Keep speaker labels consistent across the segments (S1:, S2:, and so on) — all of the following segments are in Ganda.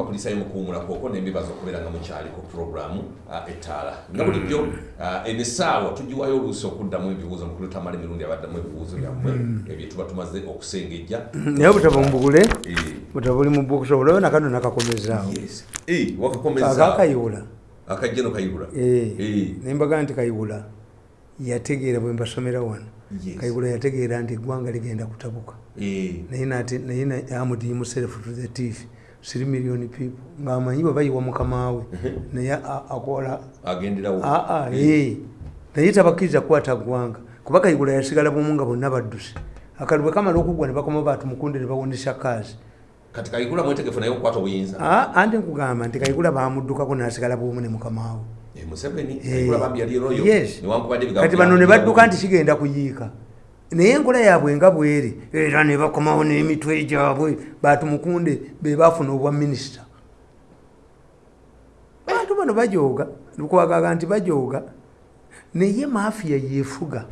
S1: bakulisayo mukuwumulakoko nembibaza okubeera nga mukyali ku puroguramu ettaala. Nga bulijjo eno essaawa tugiwayo oluusi okuddamu ebibuuzo mukulu tamala emirundi abaddamu ebibuuzo byammwe ebyo tuba tumaze okusengejja.
S2: Naye obutabo mbugule
S1: Eh,
S2: butabo buli mu books olayo nakano nakakomezaawo.
S1: Yes. Eh, wakakomeza
S2: akakayiwula
S1: akajjeno kayibula.
S2: Eh,
S1: Eh.
S2: nembaga nti kayiwula yategeera bwe mbasomera wano
S1: Yes.
S2: kayiwula yategeera nti eggwanga ligenda kutabuka.
S1: Eh,
S2: naye nate naye na- amudi himself to the teeth three million people. Ngaamanyi bwe bayiwa mukamaawe naye akola.
S1: Eh,
S2: ee naye tabakkiriza kukwata ggwanga. Kuba kayigula yasigala bumu nga bonna badduse. Akali bwe kamala okugwa ne bakoma batumukunde ne bawundisa kaazi
S1: kati kayigula mwetegefu naye okukwata obuyinza.
S2: Aa, anti nkugamba nti kayigula bamuddukako nasigala bumu ne mukamaawe
S1: Eh,
S2: Eh, kati bano ne badduka nti kigenda kuyiika naye enkola yaabwe nga bweri era ne bakomawo n'emitwe gyabwe batumukunde be bafuna obwa minisita. Bantu bano bajooga lukwagaga nti bajooga naye mafiya yefuga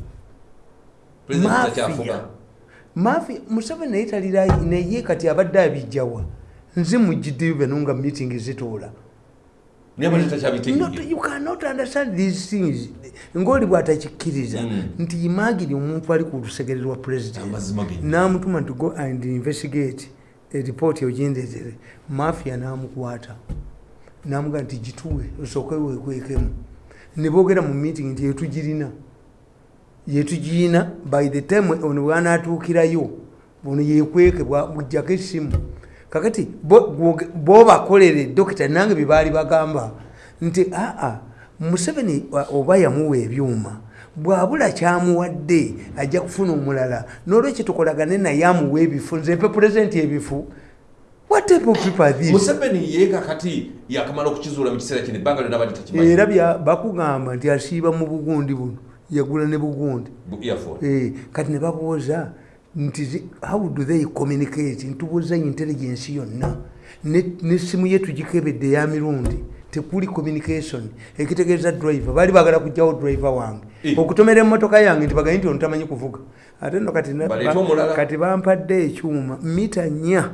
S2: mafiya museveni naye talira naye kati abadde abijjawa. Nze mujjiddeyo beno nga meeting zituula
S1: naye bate
S2: Not,
S1: takyabitegeera
S2: you cannot understand these things. Ngaoli bwatakikkiriza
S1: Mm.
S2: nti imagine omuntu ali ku lusegere lwa president. Namutuma nti go and investigate eripot ogindeetere mafia namukwata. Namuga nti gituwe osooke wekwekemu ne boogera mu meeting nti yetugirina yetugirina by the time ono bwanatuukirayo ono yekweke bujjako essimu kakati bobakolere dokita nange byebaali bagamba. Nti aa museveni oba yamuwa ebyuma bwabula kyamuwadde ajja kufuna omulala nolwekyo tukolagane naye amuwa ebifu nze mpe pulezidenti ebifu.
S1: Museveni ye kakati yakamala okukizuula mu kiseera kino ebbanga lyonna badde takimanyi.
S2: Era bakugamba nti asiiba mu bugundi buno yagula ne bugundi. Eh, kati ne babuuza nti how do they communicate? Ntubuuza intelligence yonna. Ne- nessimu ye tugikebedde eya mirundi tekuli communication. Ekitegeeza driver baali bagala kugjawo driver wange.
S1: Eh.
S2: okutomera emmotoka yange nti bagaye nti ono tamanyi kuvuga. Ate nno kati bampadde ekyuma mita nnya.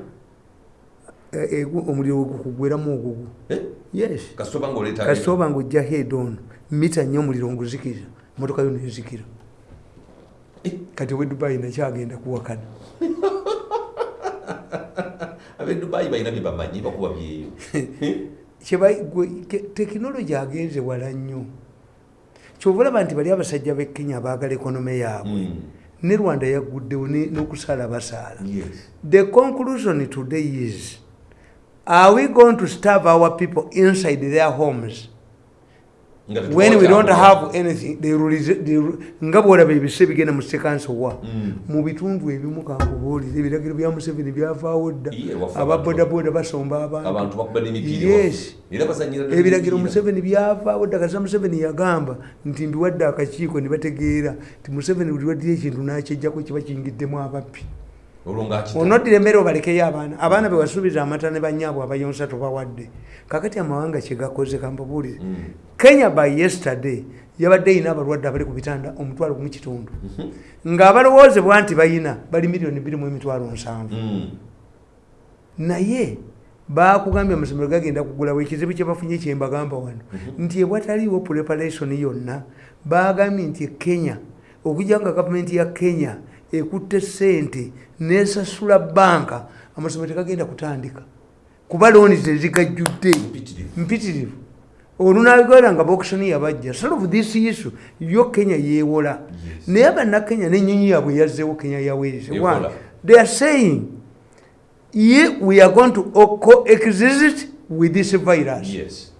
S2: Eh, egu- omuliro wegukugweramu ogugu.
S1: Eh?
S2: yes.
S1: Kasita oba ngaoleeta
S2: kasita oba ngaojja head on. Mita nnyo omuliro nguzikira motoka yo nezikira
S1: Eh.
S2: Kati owe dubai nakyagenda kuwakana
S1: abedubayi balina bye bamanyi bakuba byeyo
S2: tekinologi agenze wala nnyo. Kyova olaba nti bali abasajja b'e kenya baagala ekonome yaabwe.
S1: Mm.
S2: ne rwanda yagguddewo ne- n'okusaala basaala. The conclusion today is are we going to starve our people inside their homes?
S1: tetubawo
S2: when we don't have anything nga bwolaba ebise bigenda mu sekansowa
S1: Mm.
S2: mu bitundu ebimu kankubuulire ebiragiro bya museveni byavaawo dda
S1: Iye, wafa
S2: aba
S1: abantu.
S2: bodaboda basomba abantu Yes. ebiragiro museveni byavaawo dda kasa museveni yagamba nti mbiwadde akakiiko ne bategeera nti museveni buli waddira ekintu nakyejjako kiba kiyingiddemu
S1: ng'akita
S2: onoddira emmere obalekeyo abaana. Abaana bewasuubiza amata ne banyaabwe abayonsa tobawadde kakati amawanga kyegakoze kambabuulire
S1: Mm.
S2: kenya by yesterday yabadde eyina abalwadde abali ku bitanda omutwalo gumu kitundu. Ng'abalowoozebwa nti bayina bali miliyoni bbiri mu emitwalo nsanvu.
S1: Mm.
S2: naye bakugambye amasomero gagenda kugulawo ekizibu kyebafunye kyembagamba wano. Nti ebwataliiwo preparation yonna bagambye nti ekenya okujja nga gavumenti ya kenya ekutte sente nesasula banka amasomero tegagenda kutandika kuba looni tezigajjudde
S1: Mpitirivu.
S2: olunabigala nga bokisoni yabajja solve this issue yo kenya yeewola
S1: Yes.
S2: naye abannakenya nenyonyi yaabwe yazzeewo kenya
S1: Ekola.
S2: Why? they are saying ye we are going to coexist with this virus
S1: yes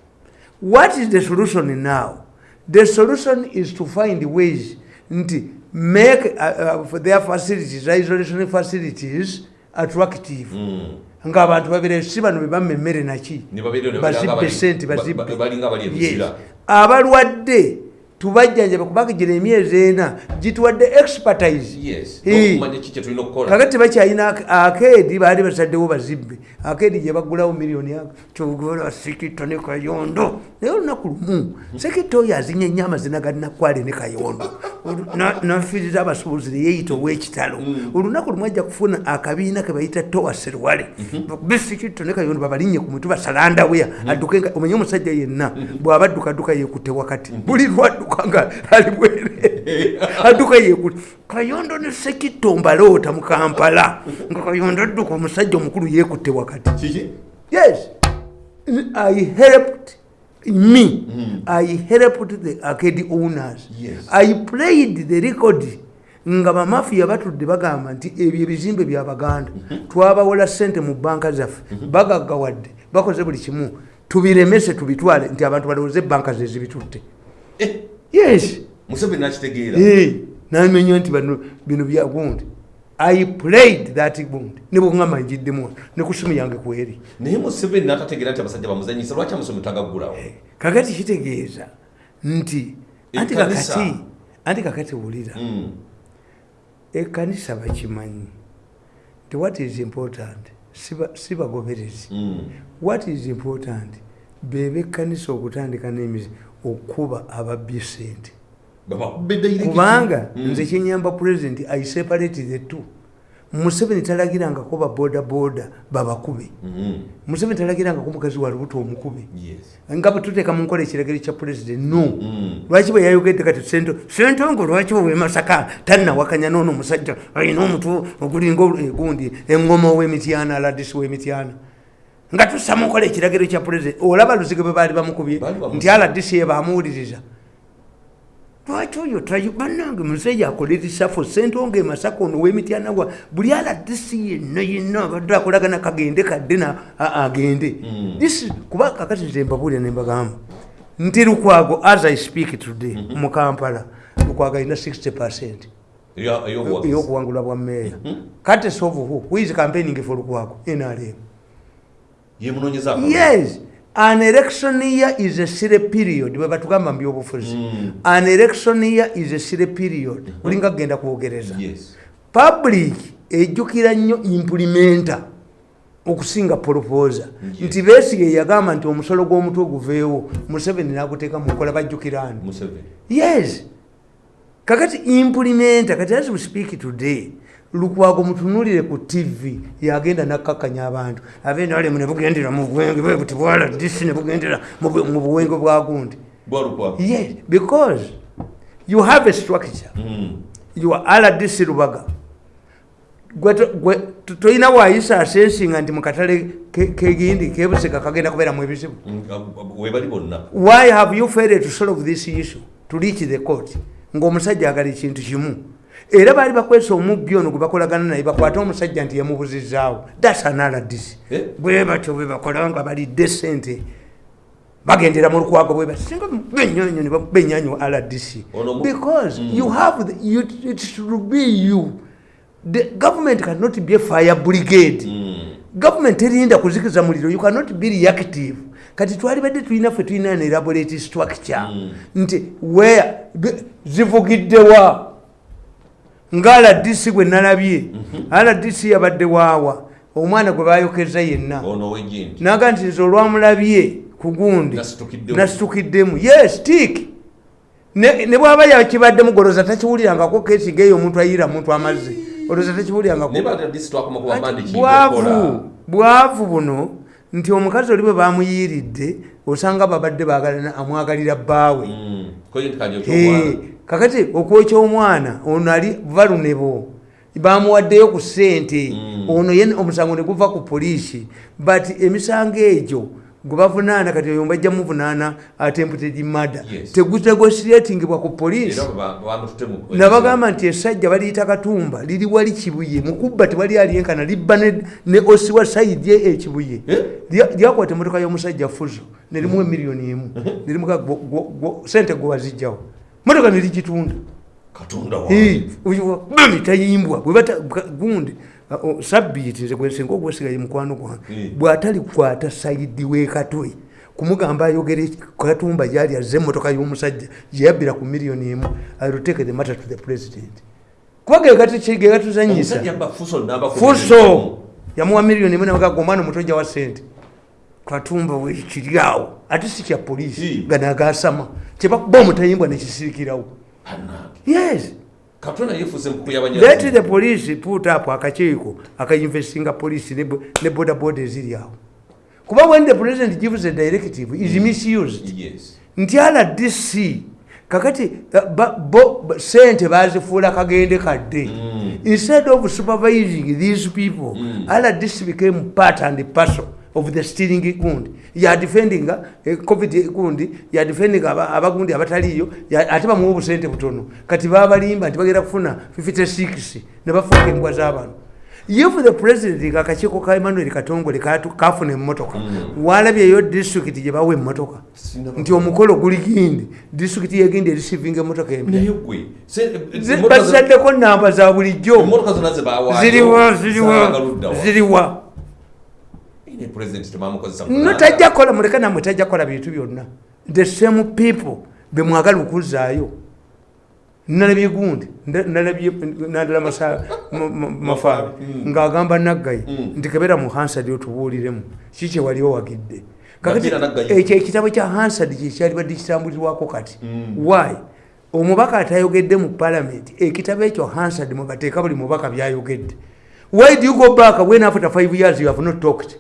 S2: what is the solution now the solution is to find ways nti make uh, uh, their facilities isolation facilities attractive
S1: Mm.
S2: ng'abantu babire si bano bebamma emmere naki bazibbe
S1: bali-
S2: sente
S1: ba-
S2: bazibbe
S1: ba- balinga abali
S2: Yes. abalwadde tubajjanjabe kubanga gira emyezi ena gituwadde expertise. Kakati tebakyalina ak- akeedi baali basaddewo bazibbe. Akeedi gye bagulawo miliyoni kyogola sekito ne kayondo. Naye olunaku lumu sekito oyo azinya nnyo amazina ga nakwale ne kayondo. Nafiiriza abasuubuzi neyeeyita ow'ekitalo. Olunaku lumu ajja kufuna akabiina ke bayita towa serwale. Bakube sekito ne kayondo babalinnye ku mutwe basalandaweya adduke nga- omanye omusajja yenna bw'aba addukadduka yeekutte wakati. Buli lwadduka nga ali bwere. Adduka yeekutte kayondo ne sekito mbaloota mu kampala. Nga kayondo adduka omusajja omukulu yeekutte wakati. Yes. I helped me. I helped the arcade owners.
S1: Yes.
S2: i played the record. Nga bamafiya batudde bagamba nti ebyo ebizimbe byabaganda twabawola sente mu banka zaffe. Bagaggawadde. Bakoze buli kimu. Tubiremese tubitwale. Nti abantu balowooze ebanka ze zibitutte.
S1: Eh,
S2: yes.
S1: Museveni nakitegeera.
S2: Eh, namenya nti bano bino byagundi i played that gundi. Ne bwongamba njiddemu ne ku simu yange kweri
S1: naye museveni natategeera nti abasajja bamuzanyisa lwaki amusomi tagaggulawo
S2: kakati kitegeeza nti anti
S1: Ekkanisa.
S2: kakati anti kakati wulira.
S1: Mm.
S2: ekkanisa bakimanyi nti what is important? Siba- sibagoberezi.
S1: Mm.
S2: what is important? Beba ekkanisa okutandika n'emizi okuba ababbye sente kubanga
S1: Mm.
S2: nze kyenyamba pulezidenti i separate the two museveni talagirangako babodaboda babakube
S1: Mm.
S2: museveni talagirangako mukazi wa lubuto omukube
S1: Yes.
S2: nga bwetuteeka mu nkola ekiragiro kya pulezidenti no
S1: Mm.
S2: lwaki bwe yayogedde kati sento sentongo lwaki bwe masaka tannawakanya noono omusajja alina omutwe ogulinga egundi eŋŋoma ow'emityana aladisi w'emityana nga tussa mu nkola ekiragiro kya pulezidenti olaba luzige bwe baali bamukubye nti aladisi ye bamuwuliriza. Lwaki oyo bannange musajja akola erisafu sentongo emasaka ono w'emityana gwa buli aladisi yenna yenna abadde akolagana kagende kadde agende.
S1: Mm.
S2: Is- kuba kakati nze mbabuulira ne mbagamba. Nti lukwago as i speak today mu kampala lukwago alina 60 percent.
S1: Eyo- eyobuwagizi.
S2: ey'okuwangulwa bwa meeya kate sovuhu wizi campaigning for lukwago? Nrm. Yes. An election year is a sire period. Bwe batugamba mu byobufuzi
S1: Mm.
S2: an election year is a sire period. Kulinga kugenda kwogereza public ejjukira nnyo implimenta okusinga proposa nti beesiga yagamba nti omusolo gw'omutwe guveewo museveni naguteeka mu nkola bajjukirani
S1: museveni.
S2: Yes. Kakati implimenta kati as we speak today lukwago mutunulire ku tv yagenda nakkakanya abantu. Abenalemu ne bugendera mu bwenge bwe buti bwala disi ne bugendera mu bu- mu buwenge bwa gundi.
S1: Bwalukwa
S2: yes because you have a structure.
S1: Mm.
S2: you are rdc lubaga. Gwe to- gwe to- toyina waayisa asensinga nti mukatale ke- kegindi kebusika kagenda kubeeramu ebizibu.
S1: Mm, bonna.
S2: Why have you failed to solve this issue to reach the court? Ng'omusajja agala ekintu kimu era baali bakwesa omubbi ono gwe bakolagana naye bakwate omusajja nti yamubuzizaawo thats an rdc
S1: Eh?
S2: bwe batyo bwe bakola nga balidde sente bagendera mu lukwago bwe bati singa benyanyo ne benyanyo
S1: mu-
S2: because
S1: Mm.
S2: you have the, you, it should be you the government cannot be a fire brigade
S1: Mm.
S2: gavumenti erinda kuzikiza muliro you cannot be reactive kati twalibadde tulina ffe tulina ne elaborate structure
S1: Mm.
S2: nti where zivugiddewa nga rdc gwe nalabye. Rdc yabadde waawa. Omwana gwe bayokeza yenna. Naga nti nze olwamulabye ku gundi
S1: Nasitukiddemu.
S2: yes tik ne bwaba yakibaddemu goloza takiwulirangako kesi geeyo omuntu ayira muntu amazzi. Olowooza
S1: kubamba ndi
S2: bwavu bwavu buno nti omukazi oli bwe bamuyiiridde osanga babadde bagalana amwagalira bbaawe.
S1: Mm.
S2: kakati okwokya omwana ono ali valunebo bamuwaddeyo ku ssente.
S1: Mm.
S2: ono omusango ne guva ku poliisi. But emisango egyo gwe bavunaana kati oyo mbajja muvunaana attempted murder.
S1: Yes.
S2: tegusegosiratingibwa ku poliisi
S1: bamututemu
S2: nabagamba nti esajja baliyita katumba liri wali kibuye. Mukubba tewali alyenkana libba ne- ne osiwa saidi ye ekibuye
S1: Eh?
S2: Lya- lyakwata emotoka y'omusajja fuzo nerimu emiliyoni emu. Nerimuka sente gwe wazijjawo motoka nerigitunda tayimbwa gundi sabbiiti nze gwensinga ogwesigaye mukwano gwange.
S1: Mm.
S2: bw'atalikwata saidi wekatwe kumugamba ayogere katumba gyali azze emotoka y'omusajja gyeyabbira ku miliyoni emu iroteke the matter to the president. Kuba gegatuzanyisa
S1: fuso
S2: yamuwa miliyoni emu nagaga omwana omutojja wa sente katumba wekiryawo ate si kya polisi
S1: Si.
S2: ganagasama kyebakuba omutayimbwa nekisirikirawo yes
S1: katona yefuuse mukulu
S2: let the police put up akakiiko akainvestinga police ne ne border border eziri awo. Kuba when the president gives a directive is misused.
S1: Yes.
S2: Nti rdc kakati uh, bo- sente bazifuula kagende kadde. Instead of supervising these people rdc became part and parcel of the stealing gundi. Yadefendinga covid gundi yadefendinga aba- abagundi abataliyo ya- ate bamuwa obusente butono. Kati babalimba nti bagenda kufuna 56 ne bafuuka embwa z'abantu. If the president akakiiko ka emmanuel katongole kafuna emmotoka walabyeyo disitulikiti gye bawa emmotoka nti omukolo guli gindi disitulikiti yegindi erisivinga emmotoka empya.
S1: Zo-
S2: bazisaddeko namba za bulijjo. Ziriwa ziriwa ziriwa no tajja kukola muleka namwe tajja kukola bintu byonna. The same people bemwagala okuzaayo nalabye gundi nalabye nadala masa- ma- ma- mafabi ng'agamba naggayi nti kebera mu hansard otubuuliremu kiki wali owagidde kakati
S1: Nabira Naggayi.
S2: ekyo ekitabo kya hansard kyekyali badde kitambulirwako kati. Why? Omubaka atayogedde mu palamenti ekitabo ekyo hansard mwebateeka buli mubaka byayogedde. Why do you go back when after five years you have not talked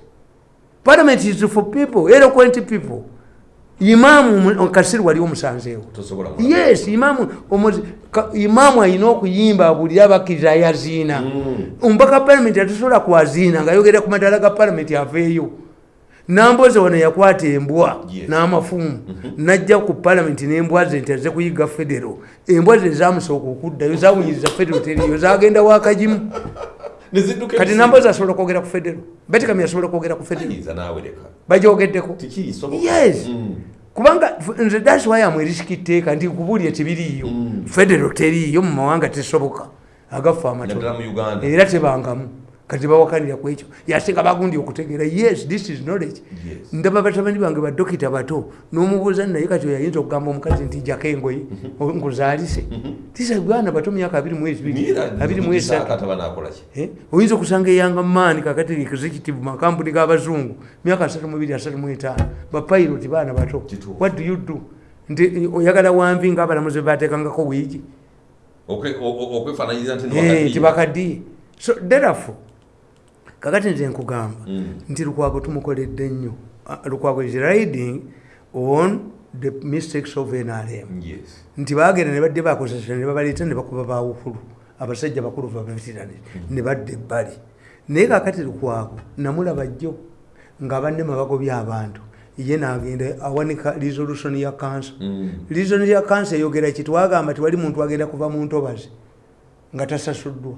S2: parliament is for people eloquent people. Imaamu kasiri wali omusanzeewo
S1: tosobola
S2: yes imaamu ka- imaamu alina okuyimba abulire abakkiriza yaziina. Omubaka palamenti atusobola kwaziina ngaayogera ku madala ga palamenti aveeyo. Namboze wano yakwata embwa n'amafumu najja ku palamenti n'embwa ze nti aze kuyiga federo. Embwa ze zamusooka okuddayo zawunyiriza federo teriyo zagenda wakagimu.
S1: nezidduka
S2: kati namboze asobola kwogera ku federo betikami asobola kwogera ku federo bagyogeddeko yes.
S1: Mm.
S2: kubanga nze thats why amwerisiki tteeka nti nkubuulire tebiriiyo. Federo teriiyo mu mawanga tesoboka. Agaffe
S1: uganda.
S2: Era tebangamu kati bawakanira ku ekyo. Yasinga bagundi okutegeera yes this is knowledge. Ndaba batabani bange badokita bato n'omubuuza naye kati oyayinza okugamba omukazi nti jako engoye nkuzaalise tisa bwana bato myaka abiri mu ebiri abiri mu esatu.
S1: Kataba nakolaki
S2: Eh, oyinza okusanga eyanga maani kakati executive makampuni g'abazungu myaka 32 bapiloti baana bato. What do you do? Nti oyagala wamvi ngaabalamuzi batekangako wiigi
S1: Okwe- o- o- okwefaananyiriza nti
S2: Eh, so therefore kakati nze nkugamba
S1: Mm.
S2: nti lukwago tumukoledde nnyo. Ah, lukwago is riding on the mistakes of nrm nti bagenda ne badde bakozesa ne babaleeta ne bakuba bawukulu abasajja bakulu babaveterani ne badda ebbali. Naye kakati lukwago namulaba jjo nga banne mabagobya abantu. Ye nagenda awanika resolution ya kansa
S1: Mm.
S2: resolution ya kansa eyogera ki? Twagamba tiwali muntu agenda kuva mu ntobazi nga tasasuddwa.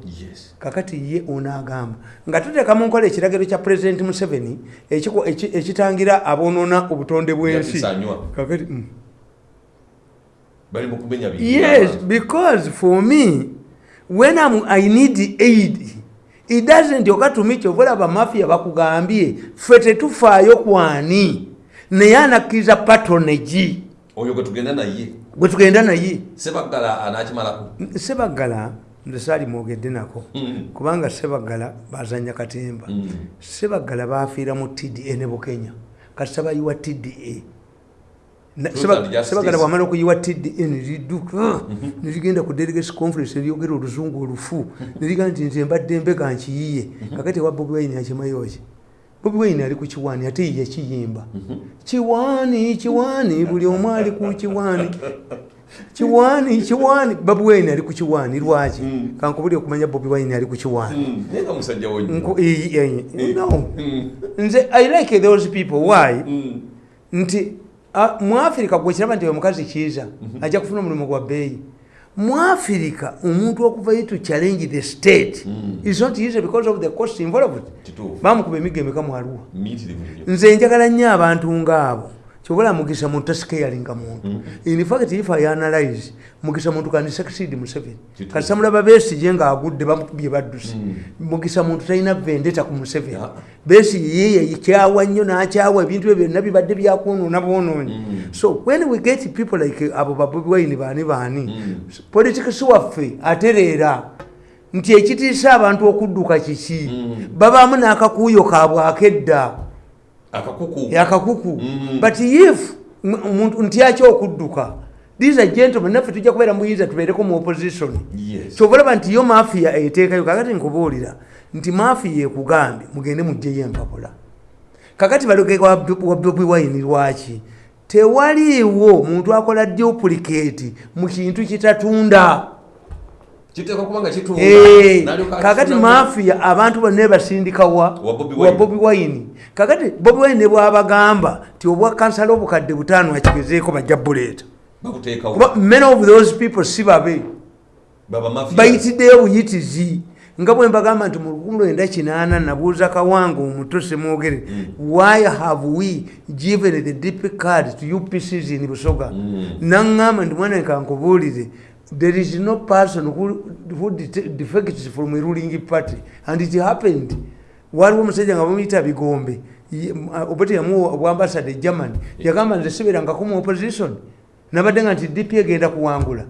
S2: Kakati ye onagamba. Nga tuteeka mu nkola ekiragiro kya president museveni ekitangira abonoona obutonde bw'ensi. Mm. Yes, because for me, when I'm, I need aid, it doesn't me kyovola bamafia bakugambye ffe tetufaayo kwani naye anakkiriza patronage.
S1: Oyo gwe tugenda naye.
S2: Gwe tugenda naye.
S1: Sebaggala anakimalako
S2: sebaggala nze saali mwogedde nako.
S1: Mm.
S2: kubanga sebaggala bazanya katemba.
S1: Mm.
S2: sebaggala bafiira mu tda ne bukenya. Kati sabayiwa tda Na-
S1: Truth
S2: Seba-
S1: and justice.
S2: sebagala bwamala okuyiwa tda neridduka nerigenda ku delegation conference eryogera oluzungu olufu. Neriga nti nze mbadde mbega nkiyiye. Kakati ewa bobi wine akimayoki bobi wine ali ku kiwaani ate ye yakiyimba. Kiwaani kiwaani buli omu ali ku kiwaani kiwaani kiwaani bobi wine ali ku kiwaani lwaki? Kankubuli okumanya bobi wine ali ku kiwaani
S1: Mm. nnyo.
S2: Nko- eh, eh, no.
S1: Mm.
S2: nze i like those people. Why?
S1: Mm.
S2: nti ah, mu afirika gwekiraba nti omukazi kiiza ajja kufuna omulimu gwa bbeeyi. Mu afirika omuntu okuvayo to challenge the state is not easy because of the cost involved. Bamukuba emiga emeka
S1: Miitirivu nnyo.
S2: nze njagala nnyo abantu ngaabo kyobola mugisa muntu tasikeyalinga muntu. In fact if i analyze mugisa muntu kandi succeed museveni
S1: Kituufu.
S2: kati samulaba besije ngaagudde bamukubye baddusi. Mugisa muntu talina vendeta ku museveni besi yeye kyawa nnyo nakyawa ebintu ebyo byonna bibadde byakwonoona bwonoonyi. So when we get people like abo babobwaini baani baani politikisi waffe atereera nti ekitiisa abantu okudduka kiki? Babaamu n'akakuuyo kaabwe akedda
S1: akakuku.
S2: Akakuku.
S1: Mm.
S2: but if omuntu ntyaki okudduka these are gentlemen naffe tujja kubeera muyinza tubeereko mu opposition.
S1: Yes.
S2: kyobalaba nti yo mafiya eteekayo kakati nkubuulira nti mafiya ekugambye mugende mugjeyo empapula kakati baleke wa wa bobi wine lwaki? Tewaliiwo muntu akola duplicate mu kintu kitatunda
S1: kiteekwa kubanga kitunda
S2: Eh,
S1: N'alyoka
S2: kakati mafiya abantu bonna basindika wa?
S1: Bobi Wine.
S2: kakati bobi wine ne bwabagamba ti obwa kansala obukadde butaano akigezeeko bajja buleeta. Kuba many of those people si babe. Bayitiddeyo buyitizi nga bwe mbagamba nti mu lukumi lwenda kinaana nabuuza kawanga omuto semwogere why have we given the dp card to upcs in busoga? Naŋŋamba nti mwana kankubuulire there is no person who, who defects from a ruling party. And it happened. Waliwo omusajja nga bamuyita bigombe. M- obwete yamuwa obwambasada e germany. Yagamba nze siberangako mu opposition. Nabadde nga nti dp egenda kuwangula.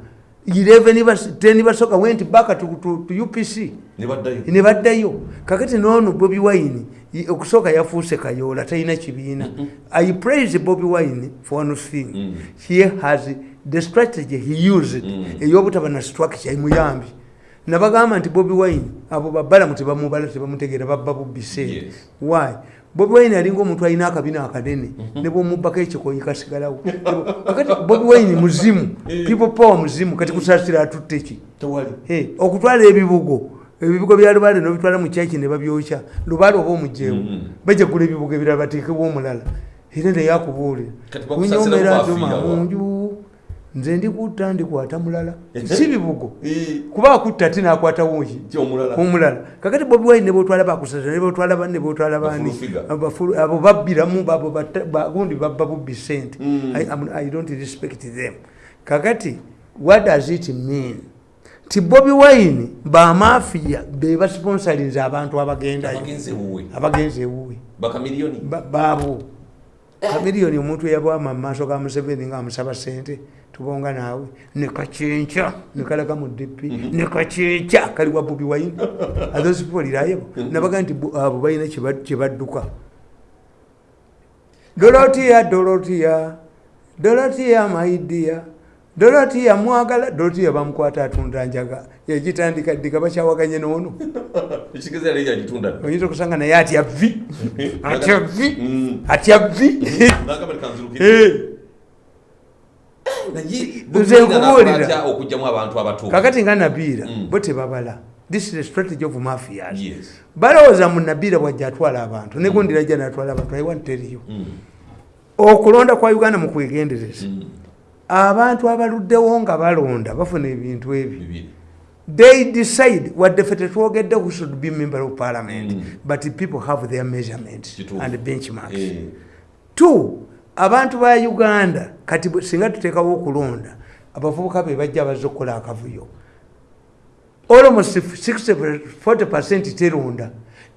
S2: 11 bas- 10 basoka went back to, to, to upc
S1: ne baddayo
S2: ne baddayo kakati noono bobi wine okusooka yafuuse kayoola talina kibiina. I praise bobi wine for one thing.
S1: Mm.
S2: he has the strategy he used
S1: Mm.
S2: ey'obutaba na structure emuyambi nabagamba nti bobi wine abo babalamu tebamubala tebamutegeera babba bubise
S1: Yes.
S2: why? Bobi wine alinga omuntu alina akabina akanene ne bwomubbako ekikoyi kasigalawo. Kakati bobi wine muzimu people power muzimu kati kusasira atutte ki? Hey, okutwala ebibugo ebibugo bya lubaale nobitwala mu kyaki ne babyokya lubaale oba omugyewo
S1: Mhm.
S2: bajagula ebibugo ebirala bateekebwa omulala. Era naye akubuulira
S1: Kati bakusasira
S2: kunyomera
S1: bafiira
S2: ntuma
S1: wa?
S2: munju nze ndikutta ndikwata mulala. Si bibugo
S1: Eh,
S2: kuba akutta ate nakwatawo omulala? Kakati bobi wine ne botwala bakusasira ne botwala banne botwala bani abo babbiramu abo bagundi babba bubbi sente
S1: Mm.
S2: I, don't respect them. Kakati what does it mean? Ti bobi wine bamafiya be basponsalinze abantu abagendayo
S1: abagenze wuwe
S2: abagenze ewuwe baabo. Kamiliyoni omuntu eyabwama mu maaso ga museveni ngaamusaba sente tubonga naawe. Nekakyenca nekalaga mu dp nekakyenca kaliwa wine. Athose people reliable nabaga nti bo- abo balina kyeba- kyebadduka dolotiya dolotiya dolotiya maidiya dolotiya mwagala dolotiya bamukwata atunda njaga. Yagitandika ddiga bakyawaganye noono oyinza okusanga naye atya vi atya vi
S1: Mm.
S2: atya vi Nze nkubuulira. kakati nga nabiira
S1: Mm.
S2: bo tebabala this is the strategy of mafias balowooza mu nabiira bwajja atwala abantu negundira jja natwala abantu i want to tell you
S1: Mm.
S2: okulonda kwa uganda mu kwegendereza
S1: Mm.
S2: abantu abaluddewo nga balonda bafuna ebintu ebyo they decide wadde ffe tetwogedde who should be member of parliament
S1: Mm.
S2: but people have their measurements and benchmarks
S1: Eh.
S2: two abantu ba uganda kati singa tuteekawo okulonda abavubuka be bajja bazze okukola akavuyo. Almost 60 40 percent teronda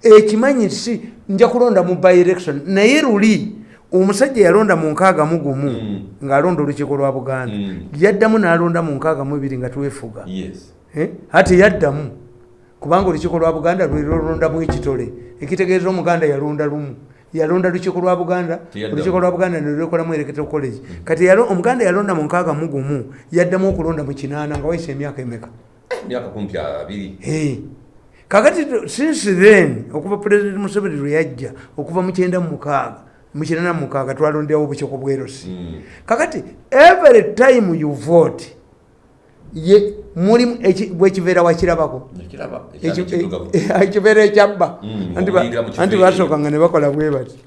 S2: ekimanyi nti si nja kulonda mu by election. Naye luli omusajja yalonda mu nkaaga mu gumu
S1: Mm.
S2: ng'alonda olukiiko lwa buganda.
S1: Mm.
S2: yaddamu n'alonda mu nkaaga mu ebiri nga twefuga. Eh, ate yaddamu kubanga olukiiko lwa buganda lwe lolondamu ekitole. Ekitegeeza omuganda yalonda lumu yalonda lukiiko lwa buganda olukiiko lwa buganda nelwekolamu electoral college. Kati omuganda yalonda mu nkaaga mu gumu yaddamu okulonda mu kinaana nga wayisa emyaka emeka? Kakati since then okuva president museveni lwe yajja okuva mu kyenda mu mukaaga mu kinaana mu mukaaga twalondewo obukiiko bwerosi.
S1: Mm.
S2: kakati every time you vote ye mulimu eki- bwekibeera wakirabako ekibeera ekyabba
S1: Mm,
S2: Anti basookanga ne bakola bwe bati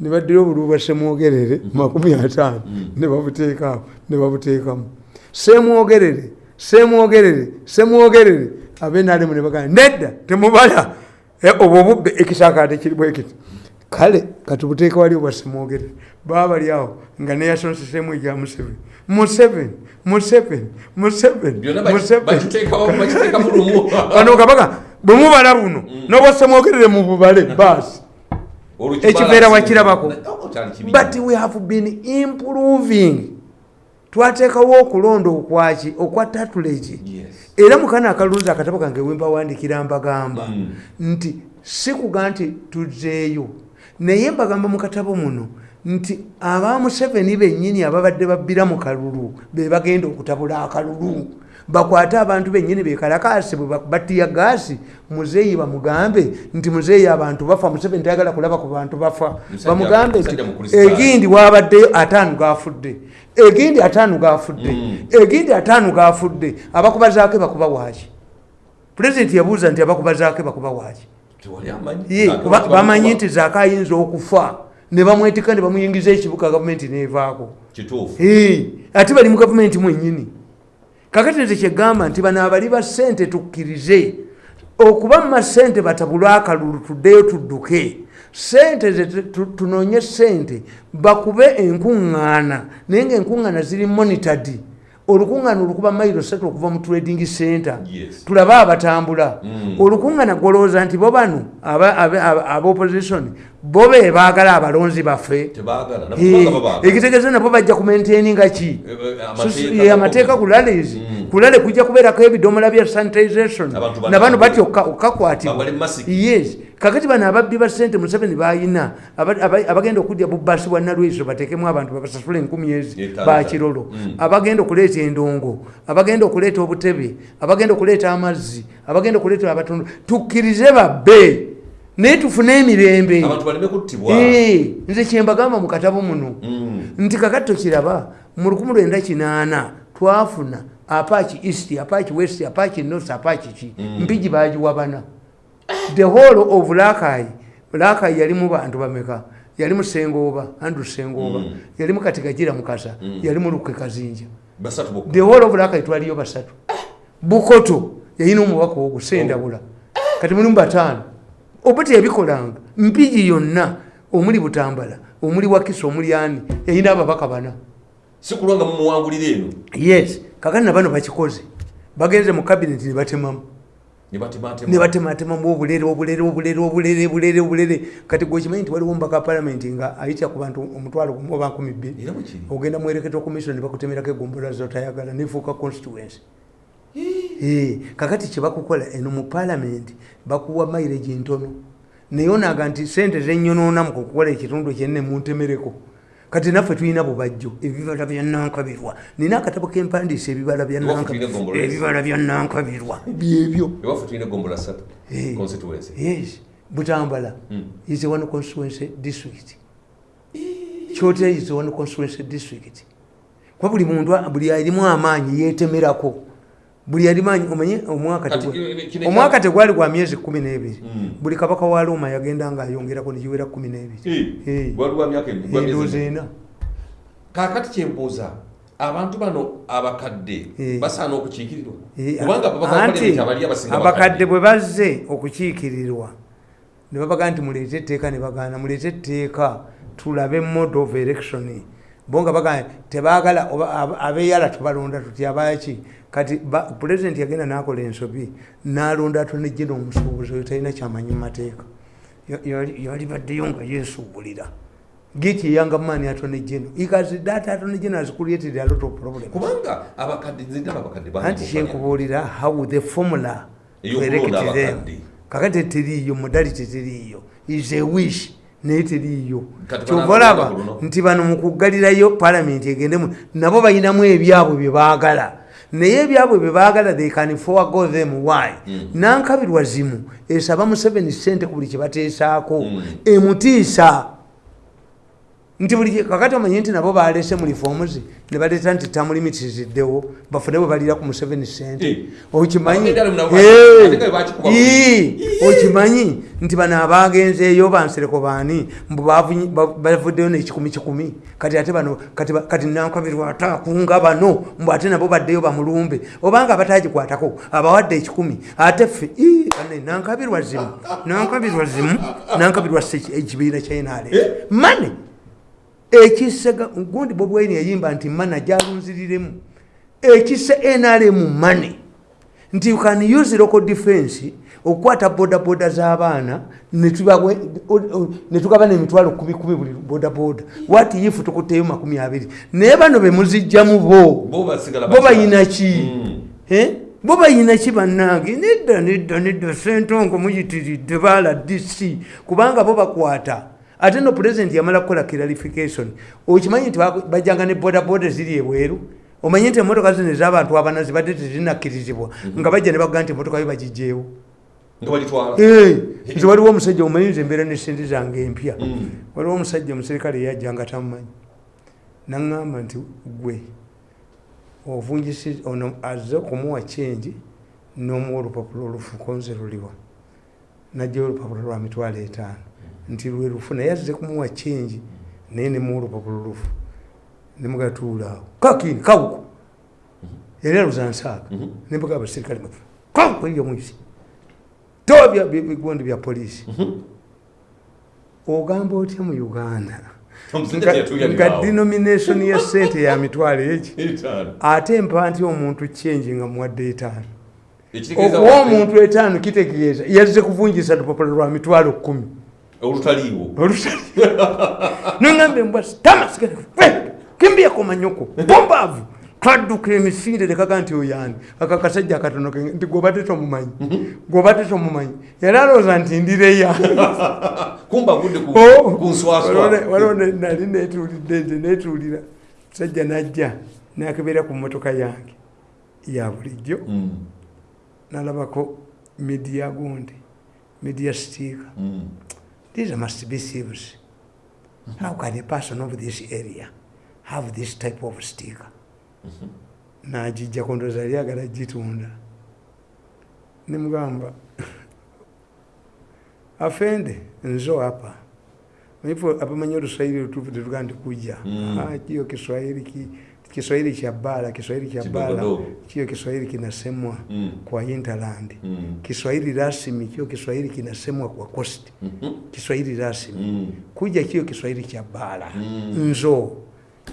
S2: ne baddira obululu bwa semwogerere makumi ataano. Ne babuteekaawo ne babuteekamu. Semwogerere semwogerere semwogerere abenaalemu ne bagamba nedda temubala. Eh, obwo obubbe ekisaakaate kiri bwe kale katubuteeka wali obwasemwogere baba bali awo nga neyasonsesemu ekya museveni. Museveni museveni museveni
S1: byonna baki- bakiteekawo bakiteeka mu lumu.
S2: Bano kabaka bwe mubala buno n'obwasemwogerere mu bubale baasi ekibeera wakirabako
S1: Oh, kibi.
S2: but we have been improving. Twateekawo okulonda okwaki okwa tatuleki
S1: Yes.
S2: era mukana akalunzi akatabo kange wembawandikira mbagamba.
S1: Mm.
S2: nti sikuga nti tuzeeyo naye mbagamba mu katabo muno nti aba museveni bennyini ababadde babbira mu kalulu be bagenda okutabula akalulu. Bakwate abantu bennyini bekalakasi bwe batiya gaasi muzeeyi bamugambe nti muzeeyi abantu bafa museveni tayagala kulaba ku bantu bafa. Bamugambe nti egindi wabaddeyo ataano gafudde egindi ataano gafudde
S1: Mm.
S2: egindi ataano gafudde abakubazaako bakuba waaki? Pulezidenti yabuuza nti abakubazaako bakuba waaki Bamanyi nti zaako ayinza okufa. Ne bamwetika ne bamuyingiza ekibuga gavumenti nevaako. Ate bali mu gavumenti mwennyini. Kakati nze kyegamba nti bano abali ba ssente tukkirize okuba mu masente batabule akalulu tuddeyo tudduke. Sente tunoonye sente bakube enkuŋŋaana naye ngaenkuŋŋaana ziri monitad olukuŋŋaana olukuba mayiro satu okuva mu trading center. Tulabe abatambula.
S1: Mm.
S2: olukuŋŋaana golowooza nti bo bano aba- aba- aba- abopposition bo be baagala abalonzi baffe. Eh, ekitegeeza nabo bajja kumaintaininga ki?
S1: Eh, eh, amateeka
S2: ye, amateeka ku lales
S1: Mm.
S2: ku lale kujja kubeerako ebidomola bya sanitization. Nabano batya okka- okkakwatibwa. Yes kakati bano ababbi ba sente museveni bayina aba- abagenda okudya bubasi bwa nalweso bateekemu abantu babasasula enkumi ezi bakirolo
S1: Mm.
S2: abagenda okuleeta endongo abagenda okuleeta obutebe abagenda okuleeta amazzi abagenda okuleeta abatundu. Tukkirize babbe naye tufune emirembe. Eh, nze kyembagamba mu katabo muno.
S1: Mm.
S2: nti kakati tokiraba mu 1908 twafuna apaki east apaki west apaki north apaki ki? Mpigi bagiwabana the whole of lakayi lakayi yalimu bantu bameka yalimu sengooba andrew sengooba
S1: Mm.
S2: yalimu katigagira mukasa yalimu luke kazinja
S1: basatu bokka
S2: the whole of lakayi twaliyo basatu. Bukoto yayina omubaka ogwo sendabula. Kati mulimu bataano oba teyabikolanga mpigi yonna omuli butambala omuli wakisa omuli ani yayina ababaka bana.
S1: Si kulwa nga mumuwangulira eno?
S2: Yes kakati nabano bakikoze. Bagenze mu kabineti nebatemamu
S1: ne batematema
S2: nebatematemamu obulere obulere obulere obulere obulere obulere. Kati gwekimanyi nti waliwo mbaka palamenti nga ayitya ku bantu omutwalo gumu oba nkumi bbiri. Ogenda muereketo commission nebakutemerako egombola zotayagala nefuuka constituency. Kakati kyebakukola eno mu palamenti bakuwa mairegi ntono. Naye onaga nti sente zenyonoona mu kukola ekitundu kyenne muntemereko kati naffe tulina bubajjo ebibala bya nankabirwa. Nina akatabo kempandiisa ebibala ebibala bya nankabirwa. Byebyo Eh. butambala.
S1: Mm.
S2: is one constituency district. Kyotera is a one constituency district. Kuba buli muntu buli alimu amaanyi yetemerako buli alimanyi omanye omwaka tegwali gwa myezi kumi n'ebiri.
S1: Mm.
S2: buli kabaka wa roma yagenda ngaayongerako negiwera kumi n'ebiri.
S1: Embi.
S2: ena.
S1: Kaakati kyembuuza abantu bano abakadde basaana okukiikirirwa? Kubanga
S2: abakadde. bwe bazze okukiikirirwa ne babaga nti muleete etteeka ne bagaana muleete etteeka tulabe mode of election bo nga bagaa tebaagala oba ab- abeyala tubalonda tutya baki kati pulezidenti yagenda n'akola ensobi n'alonda atone jena omusuubuzi oyo talina kyamanyi mu mateeka. Ya- yali yali baddeyo nga yeesuubulira. Giki eyanga maani atone jeno ikazi data atone jeno azikulietedde a lot of problem
S1: kubanga abakadde nzindaba abakadde bangi
S2: anti kyenkubuulira how the formula elect them. kakati teriiyo modality teriiyo. Is a wish naye teriiyo
S1: Kati
S2: kyova
S1: banaabanga
S2: olaba
S1: ku luno.
S2: nti bano mu kuggalirayo palamenti egendemu nabo balinamu ebyabwe bye baagala naye ebyabwe bye baagala they can forego them why
S1: Mm.
S2: nankabirwa zimu esaba museveni sente ku buli kye bateesaako
S1: Mm.
S2: emutiisa nti buli kakati omanyi nti nabo balese mu reforms ne baleeta nti term limit ziddewo bafune bwe balira ku mu 7 cent
S1: Eh.
S2: okimanyi? Eh. okimanyi? Nti bano abagenzeeyo bansereko baani? Mbu bavuddeyo nekikumi kikumi. Kati ate bano kati nankabirwa ataakunga bano. Mbu ate nabo baddeyo bamulumbe. Obanga batagikwatako abawadde ekikumi. Ate ffe nankabirwa zimu. Nankabirwa zimu. Nankabirwa ekibiina kyenale mane ekisega gundi bobwaini yayimba nti mana jalunziriremu ekise nrm mane nti you can use local defense okukwata bodaboda z'abaana netugaba nemitwalo kumi kumi buli bodaboda. Wati ifu tukutteyo makumi abiri? Naye bano bemuzijjamu bo.
S1: Bo
S2: bayina ki?
S1: Mm.
S2: Eh? bo bayina ki bannange? Nedda nedda nedda. Sentongo muyitiridde baala dc kubanga bo bakwata ate no pulezidenti yamala kukola clarification. Okimanyi nti bajjanga ne bodaboda ziri ebweru omanyi nti emotoka zino ez'abantu abana zibadde tezinakkirizibwa nga bajja ne baga nti emotoka yo bagijjeewo. Nti waliwo omusajja omanyi nze embeera nesente zange empya.
S1: Mm.
S2: waliwo omusajja omuserikale eyajja nga tamumanyi. Naŋŋamba nti gwe ovungisi ono azze okumuwa kyenji n'omuwa olupapula olufuko nze luliwa. Najjayo olupapula lwa mitwalo etaano nti lwe lufu naye azze kumuwa kyenji naye nemuwa olupapula olufu nemugatuulaawo kakini kawuko yali aluzansaaga
S1: Mhm.
S2: nembaga abaserikale kawuko eyo mwisi toba bya- bigondi bya poliisi. Ogamba otya mu uganda? Nga denomination ya sente ya mitwalo eki ate mpa nti omuntu kyenji nga muwadde etaano. Okuwa
S1: wa-
S2: omuntu etaano kitegeeza yazze kuvungisa lupapula lwa mitwalo kumi
S1: olutaliiwo
S2: olutali noŋambe mbwa tama sigala kimbia komanyoko bombaavu twadduka emisinde tekaga nti oyani aka kasajja akatono ke nti gobadde tomumanyi. Gobadde tomumanyi. Yali alowooza nti ndireya
S1: kumba agudde ku
S2: Oh.
S1: ku nswaswa.
S2: Waliwo ne- nali netuulidde nze netuulira sajja najja nakebera ku motoka yange ya bulijjo.
S1: Mm,
S2: nalabako midiya gundi midiya stiika
S1: mm.
S2: These must be thieves how can a person of this area have this type of sticker nagijja kundoza yali agala gitunda mgamba. afende nzo apa ivo apamanyi oluswahili lutufu tetugaa nti kuja.
S1: Mm.
S2: Ah, kiyo kiswahili ki- kiswahili cha bala kiswahili cha bala kio kiswahili kinasemwa
S1: Mm.
S2: kwa hinterland.
S1: Mm.
S2: kiswahili rasmi kio kiswahili kinasemwa kwa coast.
S1: Mm -hmm.
S2: kiswahili rasmi.
S1: Mm.
S2: kuja kio kiswahili cha bara.
S1: Mm.
S2: nzo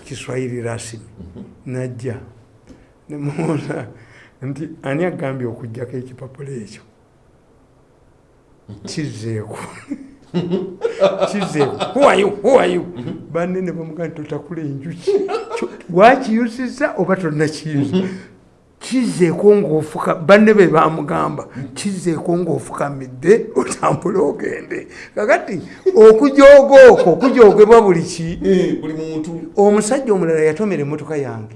S2: kiswahili rasmi. Mm -hmm. najja nemubuuza nti ani agambye okujjako ekipapula ekyo kizeeko kizeeko are you? banne ne bamugaa nti totakula enjuki wakiyusiza oba tonakiyuza kizeeko ngaofuka banne be bamugamba kizeeko ngaofukamidde otambule ogende. Kakati okujooga okwo kujoogebwa buli ki?
S1: Eh, buli muntu.
S2: Omusajja omulala yatomera emmotoka yange.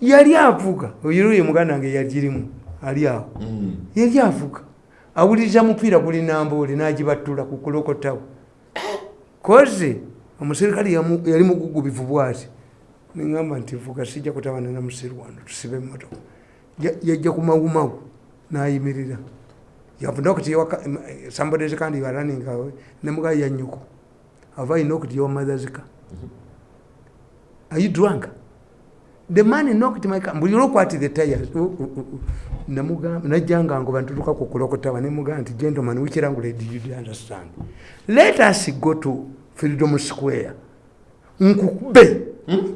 S2: Yali avuga oyiruye muganda wange yagirimu ali awo.
S1: Mm.
S2: yali avuga. Awuliriza mupiira guli namboole nagibattula ku kulokotawo koze omuserikale yali mugugubivu bwati neŋamba nti vuga sijja kutabana na musiru wano tusibe emmotoka. Ya- yajja ku mawumawu nayimirira yavunakuti somebody kandi running away nemuga yanyuko have i knocked your mother's car. Are you drunk? The man knocked my car look at the tires Uh, uh, uh, uh. namugamba najjanga ngo bantutuka ku kulokotaba nemugamba nti gentleman which language did you understand? Let us go to freedom square. Nkukube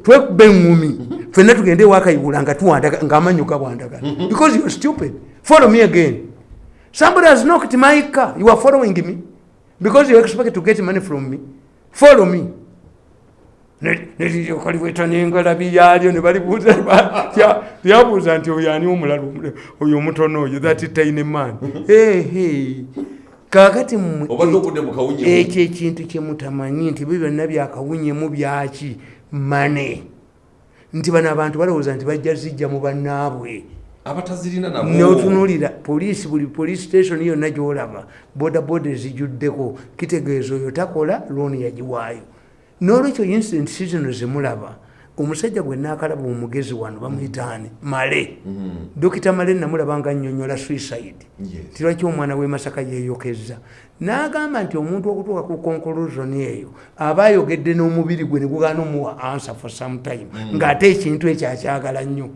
S2: twekube eŋŋumi fenna tugende ewakayibula nga tuwandaga ngaamanyo gabwandagana because you're stupid. Follow me again. Somebody has knocked my car. You are following me? Because you expect to get money from me? Follow me. Nelikaliweta nengalabi yalyo nebalibuuza lya- lyabuuza nti oyo ani omulala oyo omutono oyo? That tiny man. Ehe kakati mmwe ekyo ekintu kyemutamanyi nti byo byonna byakawunyemu byaki mane nti bano abantu balowooza nti bajja zijja mu bannaabwe.
S1: Abatazirina
S2: notunulira poliisi buli police station yonna gyolaba bodaboda ezijjuddeko kitegeeza oyo takola looni yagiwaayo. N'olwekyo incident si zino zemulaba omusajja gwe nakalaba omugezi wano bamuyitaani male. Dokita male namulaba nga nnyonnyola suicide.
S1: Yes.
S2: tirwaki omwana w'emasaka yeeyokeza? N'agamba nti omuntu okutuuka ku conclusion eyo aba ayogedde n'omubiri gwe ne gugaana omuwa answer for some time ng'ate ekintu ekyo akyagala nnyo.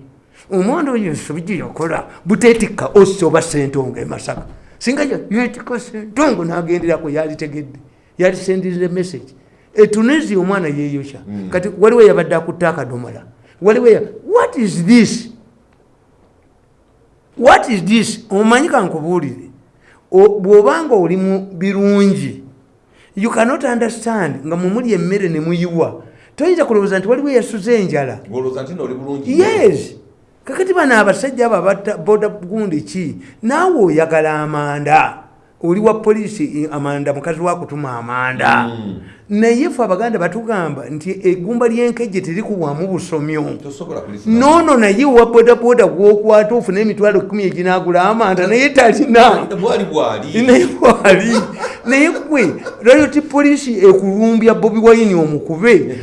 S2: Omwana oyo ensobi gye yakola buteetikka osi oba sentongo emasaka singa yeetikka sentongo n'agenderako yalitegedde yalisendirize message etunezi omwana yeeyokya kati waliwo yabadde akutta akadomola waliwo ya- what is this? What is this? Omanyi kankubuulire. Bw'obanga oli mu birungi you cannot understand nga mumuli emmere ne muyiwa. Toyinza kulowooza nti waliwo eyasuze enjala? Yes. Kakati bano abasajja abo abatta boda gundi ki? Naawe oyagala amanda oli wa polisi amanda mukazi wakutuma amanda. Naye fe abaganda batugamba nti eggumba lyenkejje terikuwamu busomyo. Noono naye wa bodaboda gwokwata ofuna emitwalo kumi eginagula amanda naye talina.
S1: Bwali
S2: naye bwali. Naye gwe rayoti polisi ekulumbya bobi wayini omukube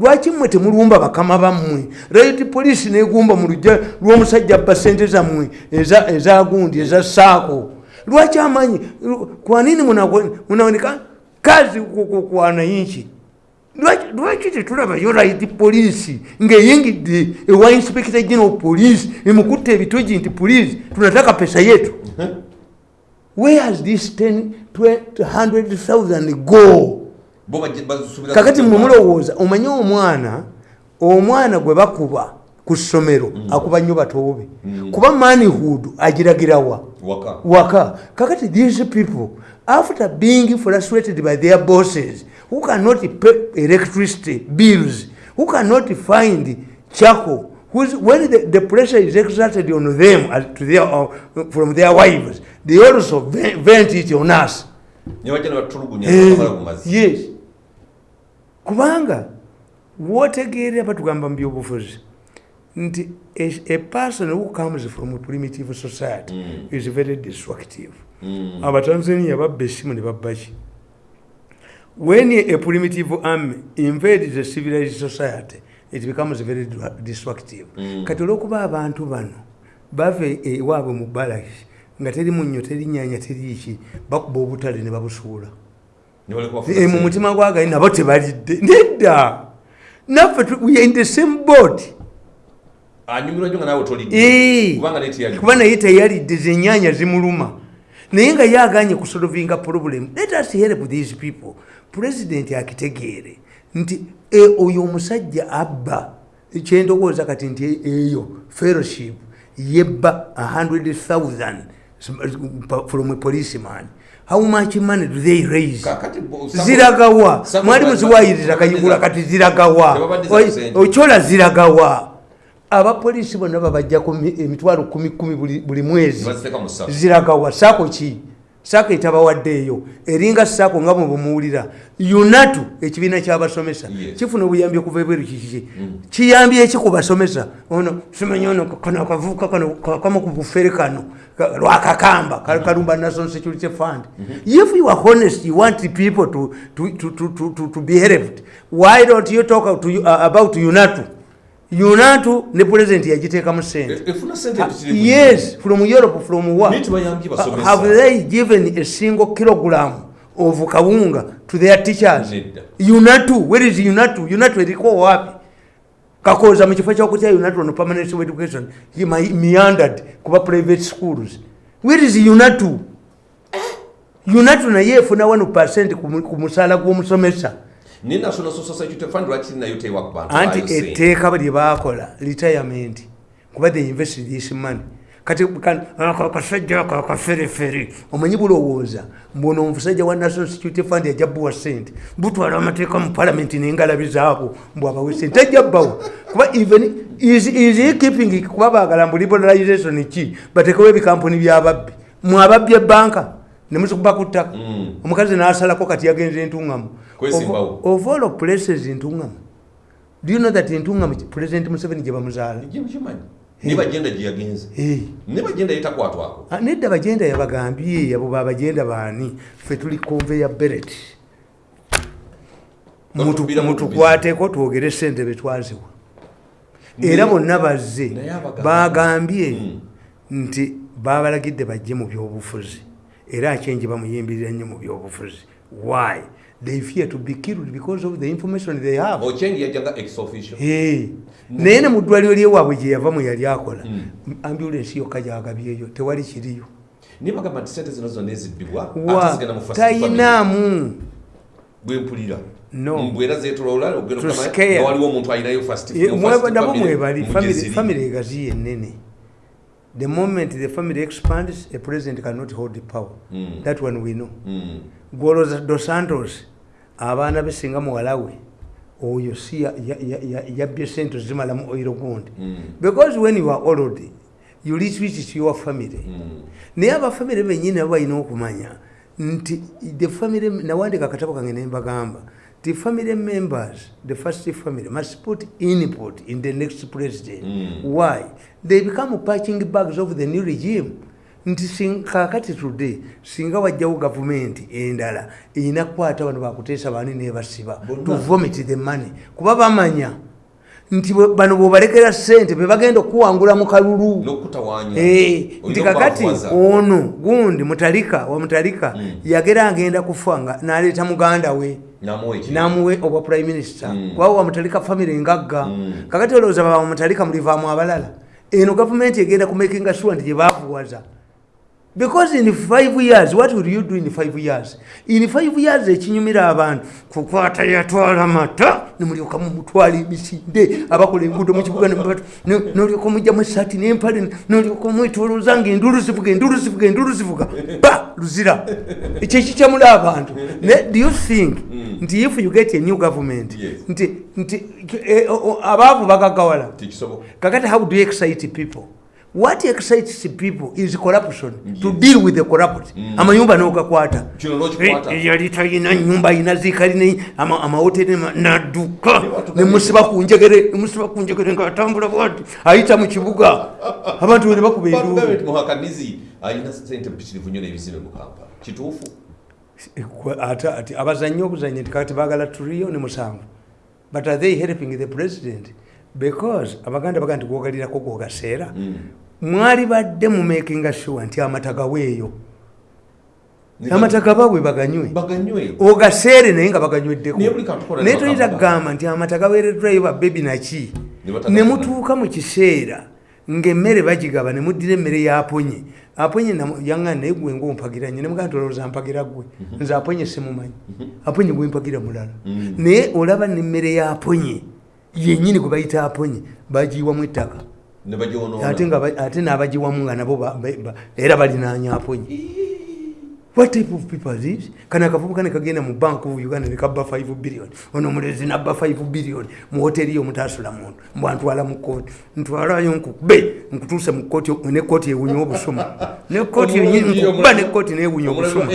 S2: lwaki mmwe temulumba bakama bammwe? Rayoti polisi negumba mu lujja lw'omusajja abba sente zammwe eza- ezagundi eza saako lwaki amanyi kwanini munaoneka kazi ku wananchi? Lwaki- tetulabayo right polisi ng'eyingidde ewa inspector general police emukutta ebitogi nti police tunataka pesa yetu. Where has this 10 200000 go? Kakati mwe mulowooza omanye omwana omwana gwe bakuba ku ssomero akuba nnyo batoobe. Kuba manhood agiragirawa
S1: waka.
S2: Waka. Kakati these people after being frustrated by their bosses who cannot pay electricity bills who cannot find charcoal whose, when the, the pressure is exerted on them as to their, uh, from their wives they also ve- vent it on us. Eh, yes. Kubanga wotegeera batugamba mu byobufuzi nti a, a person who comes from a primitive society
S1: Mm.
S2: is very destructive.
S1: Mm.
S2: abatanzania babba essimu ne babbaki when a primitive army invades a civilized society it becomes very destructive.
S1: Mm.
S2: kati olwokuba abantu bano bava ewaabwe mu balaki nga teri munnyo teri nyanya teriki bakuba obutale ne babusuula. Eh, mu mutima gwagali nabo tebalidde. Nedda! Naffe we are in the same boat
S1: anyumirwa nnyo nga naawe tolidde kubanga naye
S2: teyalidde. Zenyanya zimuluma. Naye nga yaganye kusolvinga problem let us help these people. President akitegeere nti e, oyo omusajja abba kyendowooza kati nti eyo fellowship yebba 100000 from a policeman. How much money do they raise? Ziragawa. mwalimu ziwayiriza kayigula kati ziragawa. okyola ziragawa abapoliisi bonna babajjako mi- emitwalo kumi kumi buli mwezi. Ziragawa saako ki? Saako etabawaddeeyo eringa saako nga bwe bumuwulira. Unatu ekibiina kyabasomesa. Kifuna obuyambi okuva ebweru kikiki kiyambye eki ku basomesa? Ono simanyi ono kano akavuuka kano kakamu ku bufere kano ka- lwakakamba ka- kalumba national security fund. If you are honest you want people to, to, to, to, to, to, be helped why don't you talk to, uh, about unatu unatu ne president yagiteekamu sente.
S1: E-
S2: yes from europe from have they given a single kilogram of kawunga to their teachers? Unatu where is unatu? Unatu eriko wapi? Kakoza mu kifo kyokutya unatu ono permanent school education. He meandered kuba private schools. Where is unatu? Unatu naye efuna 1 ku mu- ku musaala gw'omusomesa
S1: ne national social security fund lwaki nayo tewa ku bantu
S2: anti etteeka lye bakola retirement kuba they invest this money. Kati kan- ako akaferefere omanyi bulowooza mbuno omusajja wa national security fund yajja bbuwa sente butwala amateeka mu palamenti nengalabi zaabo mbw abawe sente ajja bbawa kuba even is, keeping kuba baagala mbu liberalization ki? Batekewo ebikampuni byababbi mwababbi ebbanka nemuzukuba ku ttaka.
S1: Mm.
S2: omukazi n'asalako kati yagenze entuŋŋamu
S1: Kwesimbawo.
S2: of all places entuŋŋamu do you know that entuŋŋamu president museveni gye bamuzaala
S1: Ejje mukimanyi. Ne bagenda gye yagenze.
S2: Eh.
S1: ne bagenda yetakwatwako
S2: Ah, nedda bagenda yabagambye abo babagenda baani ffe tuli beret. Mutu-
S1: Batubbira mu
S2: mutukwateko twogere sente betwaziwa era bonna bazze bagambye
S1: Mm.
S2: nti babalagidde bajje mu byobufuzi. Era akyenje bamuyimbirira nnyo mu byobufuzi. Why they fear to be killed because of the information they have.
S1: Ochengi yajjanga ex officio.
S2: Eh, naye ne mu ddwaliro lyewaabwe gye yava mwe yali akola ambulensi yokka gyagabyeyo tewali kiriyo.
S1: Niye bagamba nti sente zino zonna ezibbibwa
S2: Wa-
S1: ate zigenda mu first family.
S2: tayinaamu.
S1: Bwempulira
S2: No.
S1: mbwera zetolola ogenda
S2: To
S1: okugamba
S2: scare.
S1: nga waliwo omuntu alinayo first
S2: Eh, mwe-
S1: family
S2: mwebali
S1: mu
S2: family- family egazi yenene the moment the family expands a president cannot hold the power.
S1: Mm.
S2: that one we know.
S1: Mm.
S2: goloza dos santos abaana be singa muwala we oyo si ya- ya- ya- ya- yabbye sente zimalamu oiro gundi
S1: Mm.
S2: because when you are old you retreat to your family
S1: Mm.
S2: naye abafamire benyini nabo balina okumanya nti the family nawandika akatabo kange nembagamba the family members the first family must put input in the next president
S1: Mm.
S2: why they become patching bags of the new regime nti kakati today singa wajjawo gavumenti endala erina kukwata bano bakuteesa bani nebasiba to vomit the money. Kuba bamanya nti bano bwebalekera sente bebagenda okuwangula mu kalulu. Eh, nti kakati ono gundi mutalika wa mutalika
S1: Mm.
S2: yagera agenda kufa nga naleeta muganda we. Namuwe obwa prime minister.
S1: Mm.
S2: kuba wamutalika famire ngagga.
S1: Mm.
S2: kakati olowooza baba mutalika mulivaamu abalala eno gavumenti egenda kumakinga sure nti gyebakuwaza because in five years what will you do in five years? In five years ekinyumira abantu kukwata yatwala mata nemulyoka mumutwala emisinde abakola enguudo mukibuga nolyoka mujjamu esaati nempale nolyoka mwetoloza nga endulu zivuga endulu zivuga endulu zivuga. Ba luzira. Ekyo ekikyamula abantu. Do you think nti if you get a new government nti nti eh, abaavu bagagawala. Kakati how do you excite people what excites people is corruption. To
S1: Yes.
S2: deal with the corrupt. Amayumba nogakwata
S1: kino n'okikwata
S2: yali talina nyumba ayina zikalina amahoteri nadduka nemusiba kunjegere nemusiba kunjegere ngaatambula bwati. Ayita mu kibuga. Abantu bene bakuba
S1: batugambe nti
S2: enduulu
S1: muhakanizi alina sente mpitirivu nnyo n'ebizimbe mu kampala. Kituufu?
S2: Kwe- ate ati abazanyi obuzanyi baagala turiyo ne musanvu but are they helping the president? Because abaganda baga nti gwogalirako gwogaseera
S1: Mm.
S2: mwali badde mumakinga sure nti amata gaweeyo. Amata gababwe baganywe. Ogaseere naye nga baganyweddeko.
S1: Naye bakagamba.
S2: kugamba nti amata gaweereddwayo babebi naki
S1: Ne
S2: mutuuka mu kiseera ng'emmere bagigaba ne muddira emmere yaponye aponye yaŋŋana naye gwe ngaompagiranye ne mugamba nti olowooza mpagira gwe? Nze aponye simumanyi. Aponye gwe mpagira mulala.
S1: Mhm.
S2: naye olaba n'emmere yaponye yennyini gwe bayita aponye bagiyiwamu ettaka ate n'abagiwamu nga nabo era balinaanya aponye what type of people are these kana akavubuka ne kagenda mu bank of uganda ne kabba 5 billion. Ono omulezi nabba 5 billion. Mu hoteri yo mutasula muntu. Mbwantwala mu kooti ntwalayo nkukube nkutuuse mu kooti ne kooti ewunya obusumu ne kooti yenyini nkukuba ne kooti newunya obusumu